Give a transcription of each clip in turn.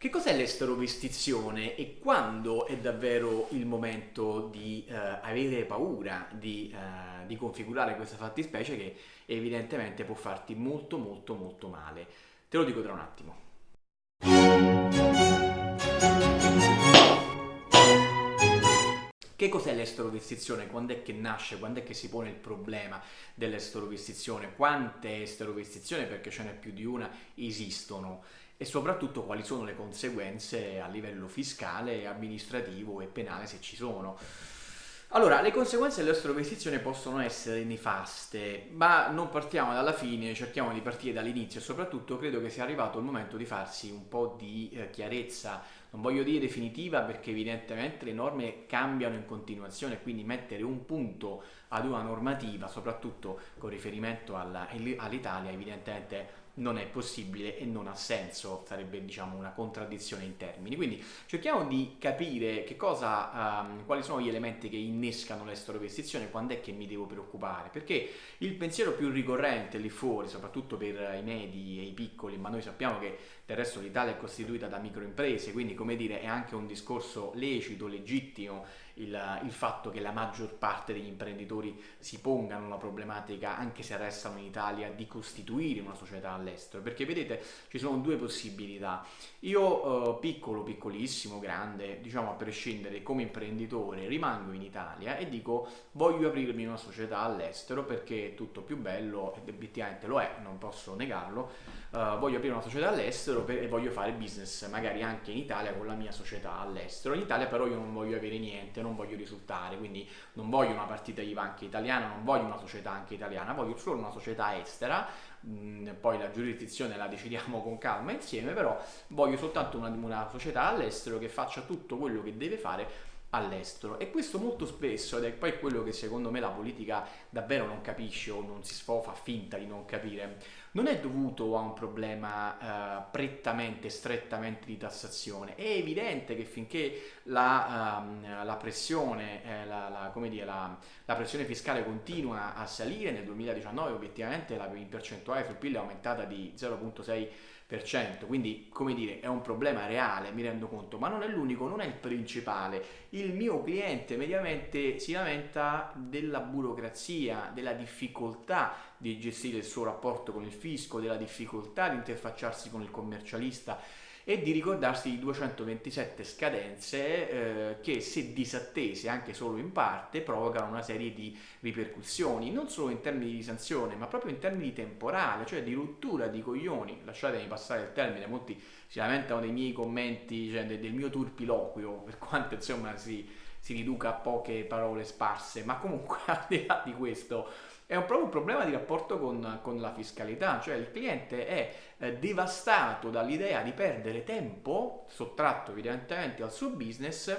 Che cos'è l'esterovestizione e quando è davvero il momento di eh, avere paura di, eh, di, configurare questa fattispecie che evidentemente può farti molto molto molto male? Te lo dico tra un attimo. Che cos'è l'esterovestizione? Quando è che nasce? Quando è che si pone il problema dell'esterovestizione? Quante esterovestizioni, perché ce n'è più di una, esistono? E soprattutto quali sono le conseguenze a livello fiscale, amministrativo e penale se ci sono. Allora, le conseguenze dell'estrovestizione possono essere nefaste, ma non partiamo dalla fine, cerchiamo di partire dall'inizio e soprattutto credo che sia arrivato il momento di farsi un po' di eh, chiarezza, non voglio dire definitiva perché evidentemente le norme cambiano in continuazione, quindi mettere un punto ad una normativa, soprattutto con riferimento all'Italia, evidentemente non è possibile e non ha senso, sarebbe diciamo una contraddizione in termini. Quindi cerchiamo di capire cosa, um, quali sono gli elementi che innescano l'esterovestizione, quando è che mi devo preoccupare, perché il pensiero più ricorrente lì fuori, soprattutto per i medi e i piccoli, ma noi sappiamo che del resto l'Italia è costituita da microimprese, quindi come dire è anche un discorso lecito, legittimo il, il, fatto che la maggior parte degli imprenditori si pongano la problematica, anche se restano in Italia, di costituire una società all'estero, perché vedete ci sono due possibilità. Io eh, piccolo, piccolissimo, grande, diciamo a prescindere come imprenditore, rimango in Italia e dico voglio aprirmi una società all'estero perché è tutto più bello, ed obiettivamente lo è, non posso negarlo, uh, voglio aprire una società all'estero e voglio fare business magari anche in Italia con la mia società all'estero. In Italia però io non voglio avere niente, non voglio risultare, quindi non voglio una partita IVA anche italiana, non voglio una società anche italiana, voglio solo una società estera, mm, poi la giurisdizione la decidiamo con calma insieme, però voglio soltanto una, una società all'estero che faccia tutto quello che deve fare all'estero e questo molto spesso ed è poi quello che secondo me la politica davvero non capisce o non si fa finta di non capire non è dovuto a un problema eh, prettamente, strettamente di tassazione. È evidente che finché la, um, la pressione, eh, la, la, dire, la, pressione fiscale continua a salire, nel 2019 obiettivamente la percentuale sul PIL è aumentata di 0,6 quindi come dire è un problema reale, mi rendo conto, ma non è l'unico, non è il principale. Il mio cliente mediamente si lamenta della burocrazia, della difficoltà di gestire il suo rapporto con il fisco, della difficoltà di interfacciarsi con il commercialista e di ricordarsi di 227 scadenze eh, che se disattese anche solo in parte provocano una serie di ripercussioni non solo in termini di sanzione ma proprio in termini temporali cioè di rottura di coglioni. Lasciatemi passare il termine molti si lamentano dei miei commenti cioè del, mio turpiloquio per quanto insomma si, si riduca a poche parole sparse ma comunque al di là di questo è un, proprio un problema di rapporto con, con, la fiscalità, cioè il cliente è eh, devastato dall'idea di perdere tempo, sottratto evidentemente al suo business,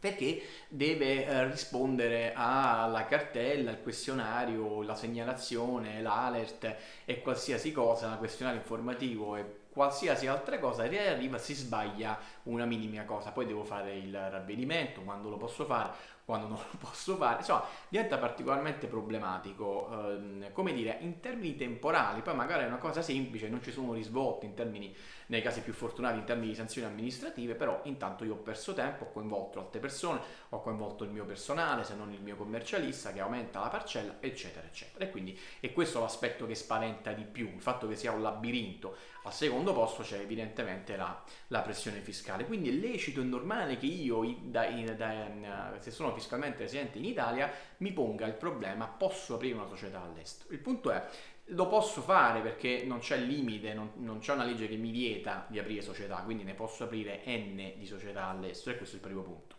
perché deve eh, rispondere alla cartella, al questionario, la segnalazione, l'alert e qualsiasi cosa, questionario informativo e qualsiasi altra cosa che arriva si sbaglia una minima cosa. Poi devo fare il ravvedimento quando lo posso fare quando non lo posso fare, insomma diventa particolarmente problematico, ehm, come dire, in termini temporali, poi magari è una cosa semplice, non ci sono risvolti in termini, nei casi più fortunati, in termini di sanzioni amministrative, però intanto io ho perso tempo, ho coinvolto altre persone, ho coinvolto il mio personale, se non il mio commercialista, che aumenta la parcella, eccetera, eccetera. E quindi è questo l'aspetto che spaventa di più, il fatto che sia un labirinto. Al secondo posto c'è evidentemente la, la pressione fiscale, quindi è lecito e normale che io, da, da, se sono fiscalmente residente in Italia, mi ponga il problema, posso aprire una società all'estero. Il punto è, lo posso fare perché non c'è limite, non, non c'è una legge che mi vieta di aprire società, quindi ne posso aprire n di società all'estero e questo è il primo punto.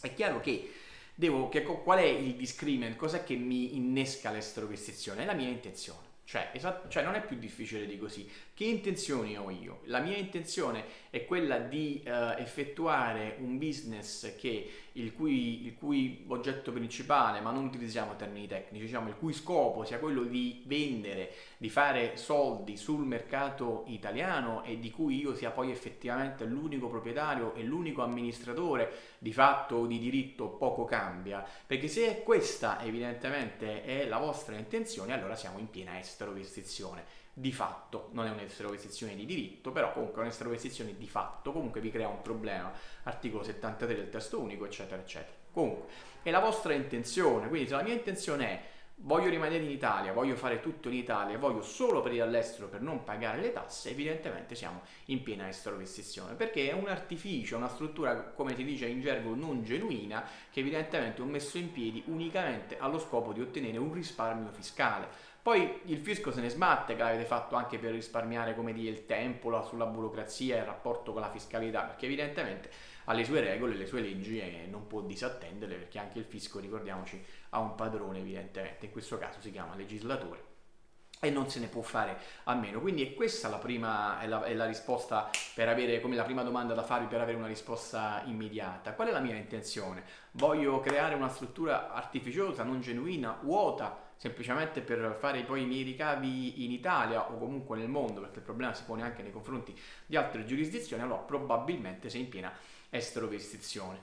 È chiaro che devo, che, qual è il discriminant, cos'è che mi innesca l'esterovestizione? È la mia intenzione. Cioè, esatto, cioè, non è più difficile di così. Che intenzioni ho io? La mia intenzione è quella di uh, effettuare un business che, il, cui, il, cui, oggetto principale, ma non utilizziamo termini tecnici, diciamo il cui scopo sia quello di vendere, di fare soldi sul mercato italiano e di cui io sia poi effettivamente l'unico proprietario e l'unico amministratore di fatto o di diritto poco cambia, perché se questa evidentemente è la vostra intenzione allora siamo in piena esterovistizione di fatto, non è un'esterogazione di diritto, però comunque è un'esterogazione di fatto, comunque vi crea un problema, articolo 73 del testo unico, eccetera, eccetera. Comunque, è la vostra intenzione, quindi se la mia intenzione è voglio rimanere in Italia, voglio fare tutto in Italia, voglio solo aprire all'estero per non pagare le tasse, evidentemente siamo in piena esterorestrizione, perché è un artificio, una struttura, come si dice in gergo, non genuina, che evidentemente ho messo in piedi unicamente allo scopo di ottenere un risparmio fiscale. Poi il fisco se ne sbatte che l'avete fatto anche per risparmiare come dire, il tempo la, sulla burocrazia e il rapporto con la fiscalità, perché evidentemente ha le sue regole, le sue leggi e non può disattenderle perché anche il fisco, ricordiamoci, ha un padrone evidentemente, in questo caso si chiama legislatore e non se ne può fare a meno. Quindi è questa la prima è la, è la, risposta per avere come la prima domanda da farvi per avere una risposta immediata. Qual è la mia intenzione? Voglio creare una struttura artificiosa, non genuina, vuota semplicemente per fare poi i miei ricavi in Italia o comunque nel mondo, perché il problema si pone anche nei confronti di altre giurisdizioni, allora probabilmente sei in piena esterovestizione.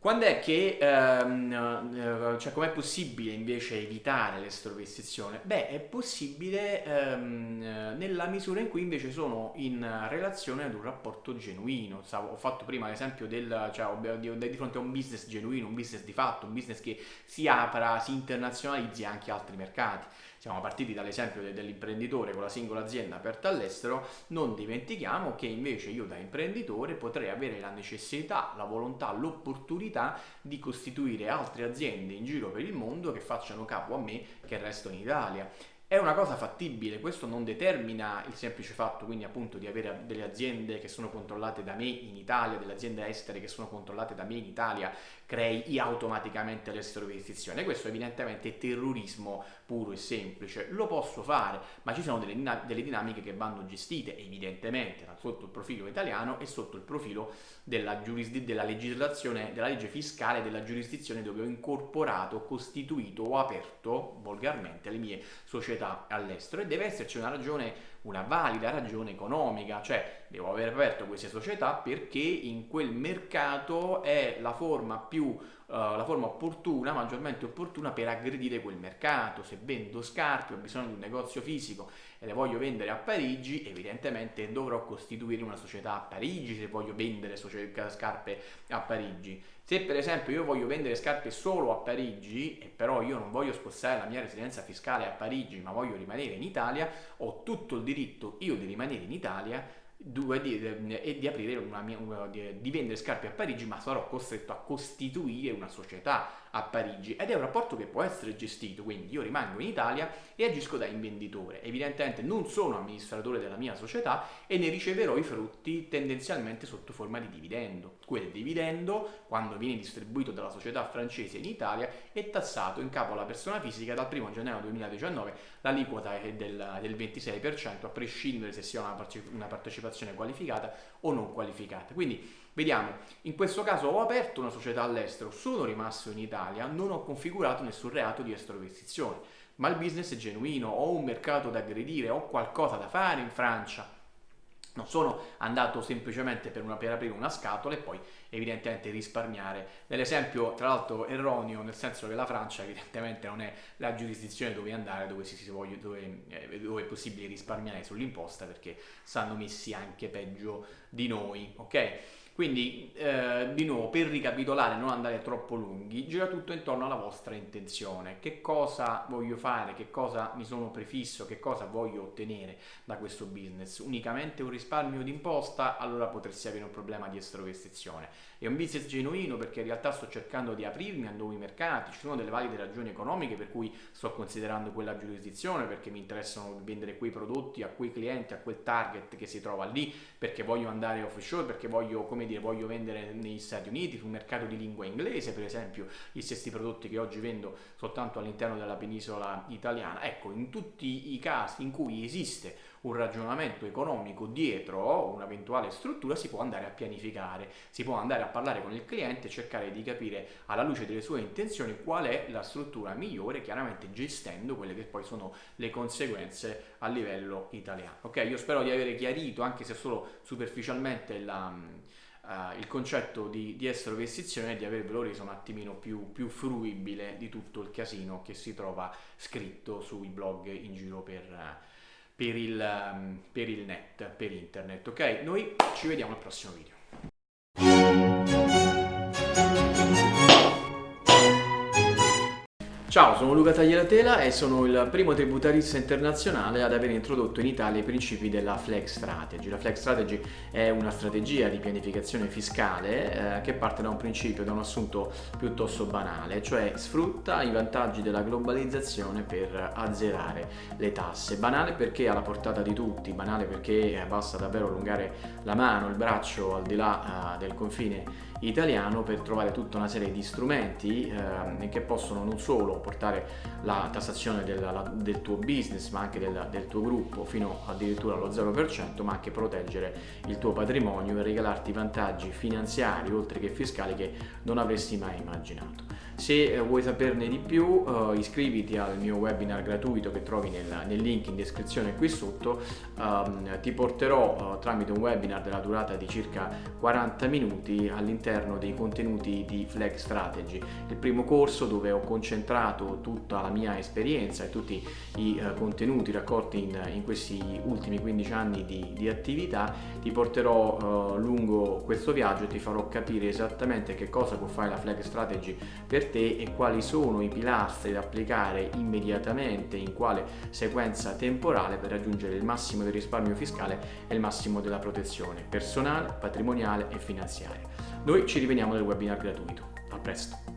Quando è che, ehm, eh, cioè com'è possibile invece evitare l'esterovestizione? Beh, è possibile ehm, nella misura in cui invece sono in relazione ad un rapporto genuino. Ho fatto prima l'esempio del, cioè di, di, fronte a un business genuino, un business di fatto, un business che si apra, si internazionalizzi anche altri mercati siamo partiti dall'esempio dell'imprenditore con la singola azienda aperta all'estero, non dimentichiamo che invece io da imprenditore potrei avere la necessità, la volontà, l'opportunità di costituire altre aziende in giro per il mondo che facciano capo a me che resto in Italia è una cosa fattibile, questo non determina il semplice fatto quindi appunto di avere delle aziende che sono controllate da me in Italia, delle aziende estere che sono controllate da me in Italia, crei automaticamente l'esterovisitazione. Questo evidentemente è terrorismo puro e semplice, lo posso fare, ma ci sono delle, delle dinamiche che vanno gestite evidentemente sotto il profilo italiano e sotto il profilo della, della legislazione, della legge fiscale della giurisdizione dove ho incorporato, costituito o aperto volgarmente le mie società all'estero e deve esserci una ragione una valida ragione economica, cioè devo aver aperto queste società perché in quel mercato è la forma più uh, la forma opportuna, maggiormente opportuna per aggredire quel mercato. Se vendo scarpe, ho bisogno di un negozio fisico e le voglio vendere a Parigi, evidentemente dovrò costituire una società a Parigi se voglio vendere scarpe a Parigi. Se per esempio io voglio vendere scarpe solo a Parigi e però io non voglio spostare la mia residenza fiscale a Parigi ma voglio rimanere in Italia, ho tutto il diritto io di rimanere in Italia di, e di aprire una mia, di, vendere scarpe a Parigi, ma sarò costretto a costituire una società a Parigi ed è un rapporto che può essere gestito, quindi io rimango in Italia e agisco da invenditore. Evidentemente non sono amministratore della mia società e ne riceverò i frutti tendenzialmente sotto forma di dividendo. Quel dividendo, quando viene distribuito dalla società francese in Italia, è tassato in capo alla persona fisica dal 1 gennaio 2019, l'aliquota è del, del 26%, a prescindere se sia una, partecipazione qualificata o non qualificata. Quindi Vediamo, in questo caso ho aperto una società all'estero, sono rimasto in Italia, non ho configurato nessun reato di esteroinvestizione, ma il business è genuino, ho un mercato da aggredire, ho qualcosa da fare in Francia. Non sono andato semplicemente per, una, per aprire una scatola e poi evidentemente risparmiare. Nell'esempio, tra l'altro, erroneo, nel senso che la Francia evidentemente non è la giurisdizione dove andare, dove, si, si voglia, dove, eh, dove è possibile risparmiare sull'imposta, perché stanno messi anche peggio di noi, ok? Quindi, eh, di nuovo, per ricapitolare, non andare troppo lunghi, gira tutto intorno alla vostra intenzione. Che cosa voglio fare, che cosa mi sono prefisso, che cosa voglio ottenere da questo business. Unicamente un risparmio d'imposta, allora potresti avere un problema di estrovestizione. È un business genuino perché in realtà sto cercando di aprirmi a nuovi mercati, ci sono delle valide ragioni economiche per cui sto considerando quella giurisdizione, perché mi interessano vendere quei prodotti a quei clienti, a quel target che si trova lì, perché voglio andare offshore, perché voglio, come dire, voglio vendere negli Stati Uniti, sul mercato di lingua inglese, per esempio, gli stessi prodotti che oggi vendo soltanto all'interno della penisola italiana. Ecco, in tutti i casi in cui esiste un ragionamento economico dietro un'eventuale struttura si può andare a pianificare, si può andare a parlare con il cliente e cercare di capire alla luce delle sue intenzioni qual è la struttura migliore, chiaramente gestendo quelle che poi sono le conseguenze a livello italiano. Ok, io spero di aver chiarito anche se solo superficialmente la Uh, il concetto di, di estero vestizione e di avervelo reso un attimino più, più, fruibile di tutto il casino che si trova scritto sui blog in giro per, uh, per il, ehm, per il net, per internet, ok? Noi ci vediamo al prossimo video. Ciao, sono Luca Tagliatela e sono il primo tributarista internazionale ad aver introdotto in Italia i principi della Flex Strategy. La Flex Strategy è una strategia di pianificazione fiscale eh, che parte da un principio, da un assunto piuttosto banale, cioè sfrutta i vantaggi della globalizzazione per azzerare le tasse. Banale perché è alla portata di tutti, banale perché basta davvero allungare la mano, il braccio al di là eh, del confine italiano per trovare tutta una serie di strumenti eh, che possono non solo portare la tassazione del, la, del tuo business ma anche del, del, tuo gruppo fino addirittura allo 0% ma anche proteggere il tuo patrimonio e regalarti vantaggi finanziari oltre che fiscali che non avresti mai immaginato. Se eh, vuoi saperne di più uh, iscriviti al mio webinar gratuito che trovi nel, nel link in descrizione qui sotto, um, ti porterò uh, tramite un webinar della durata di circa 40 minuti all'interno dei contenuti di Flag Strategy, il primo corso dove ho concentrato tutta la mia esperienza e tutti i uh, contenuti raccolti in, in, questi ultimi 15 anni di, di attività, ti porterò lungo questo viaggio e ti farò capire esattamente che cosa può fare la Flag Strategy te e quali sono i pilastri da applicare immediatamente in quale sequenza temporale per raggiungere il massimo del risparmio fiscale e il massimo della protezione personale, patrimoniale e finanziaria. Noi ci rivediamo nel webinar gratuito. A presto!